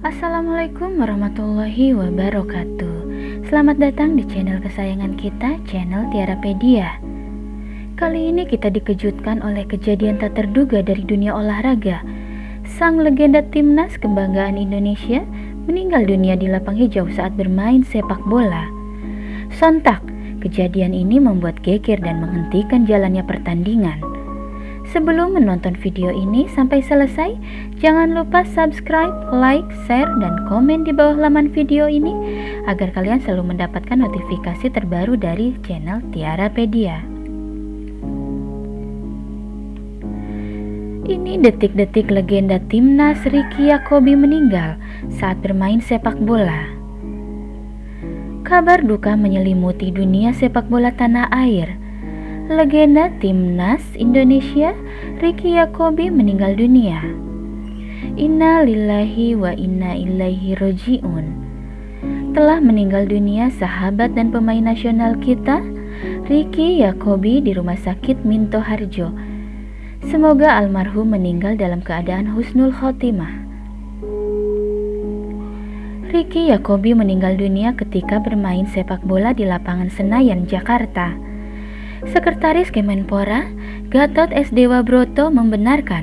Assalamualaikum warahmatullahi wabarakatuh. Selamat datang di channel kesayangan kita, channel Tiarapedia. Kali ini kita dikejutkan oleh kejadian tak terduga dari dunia olahraga. Sang legenda timnas kebanggaan Indonesia meninggal dunia di lapang hijau saat bermain sepak bola. Sontak, kejadian ini membuat geger dan menghentikan jalannya pertandingan Sebelum menonton video ini sampai selesai, jangan lupa subscribe, like, share, dan komen di bawah laman video ini agar kalian selalu mendapatkan notifikasi terbaru dari channel Tiarapedia. Ini detik-detik legenda timnas Ricky Yakobi meninggal saat bermain sepak bola. Kabar duka menyelimuti dunia sepak bola tanah air legenda timnas Indonesia Ricky Yakobi meninggal dunia. Inna lillahi wa inna ilaihi roji'un. Telah meninggal dunia sahabat dan pemain nasional kita, Ricky Yakobi di Rumah Sakit Minto Harjo. Semoga almarhum meninggal dalam keadaan husnul khotimah. Ricky Yakobi meninggal dunia ketika bermain sepak bola di lapangan Senayan, Jakarta. Sekretaris Kemenpora, Gatot S. Dewa Broto membenarkan.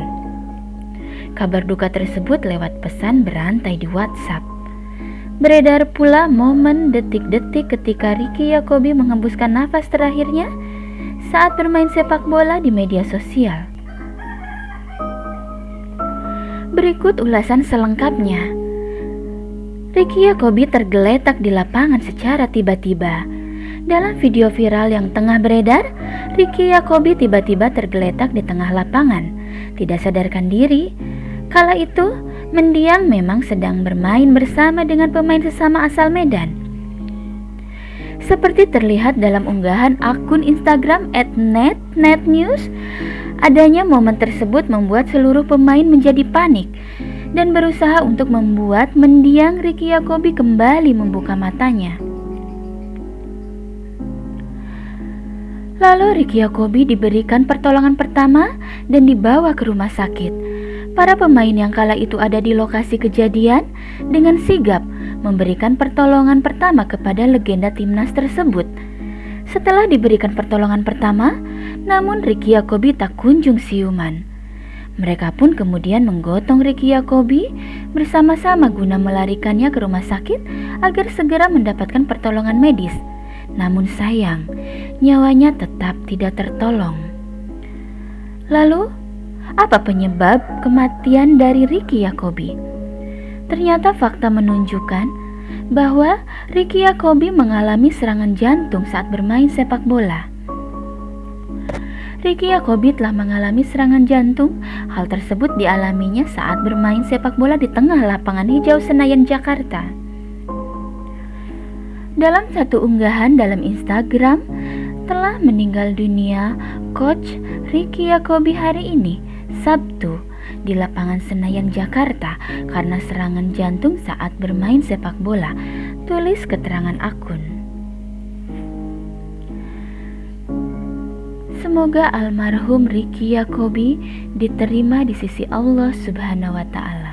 Kabar duka tersebut lewat pesan berantai di WhatsApp. Beredar pula momen detik-detik ketika Ricky Yakobi menghembuskan nafas terakhirnya saat bermain sepak bola di media sosial. Berikut ulasan selengkapnya. Ricky Yakobi tergeletak di lapangan secara tiba-tiba dalam video viral yang tengah beredar, Ricky Yakobi tiba-tiba tergeletak di tengah lapangan, tidak sadarkan diri. Kala itu, mendiang memang sedang bermain bersama dengan pemain sesama asal Medan. Seperti terlihat dalam unggahan akun Instagram @net_netnews, adanya momen tersebut membuat seluruh pemain menjadi panik dan berusaha untuk membuat mendiang Ricky Yakobi kembali membuka matanya. Lalu Ricky Yakobi diberikan pertolongan pertama dan dibawa ke rumah sakit. Para pemain yang kala itu ada di lokasi kejadian dengan sigap memberikan pertolongan pertama kepada legenda timnas tersebut. Setelah diberikan pertolongan pertama, namun Ricky Yakobi tak kunjung siuman. Mereka pun kemudian menggotong Ricky Yakobi bersama-sama guna melarikannya ke rumah sakit agar segera mendapatkan pertolongan medis. Namun sayang, nyawanya tetap tidak tertolong. Lalu, apa penyebab kematian dari Ricky Yakobi? Ternyata fakta menunjukkan bahwa Ricky Yakobi mengalami serangan jantung saat bermain sepak bola. Ricky Yakobi telah mengalami serangan jantung. Hal tersebut dialaminya saat bermain sepak bola di tengah lapangan hijau Senayan, Jakarta. Dalam satu unggahan dalam Instagram, telah meninggal dunia Coach Ricky Yakobi hari ini, Sabtu, di lapangan Senayan, Jakarta karena serangan jantung saat bermain sepak bola, tulis keterangan akun. Semoga almarhum Ricky Yakobi diterima di sisi Allah Subhanahu wa Ta'ala.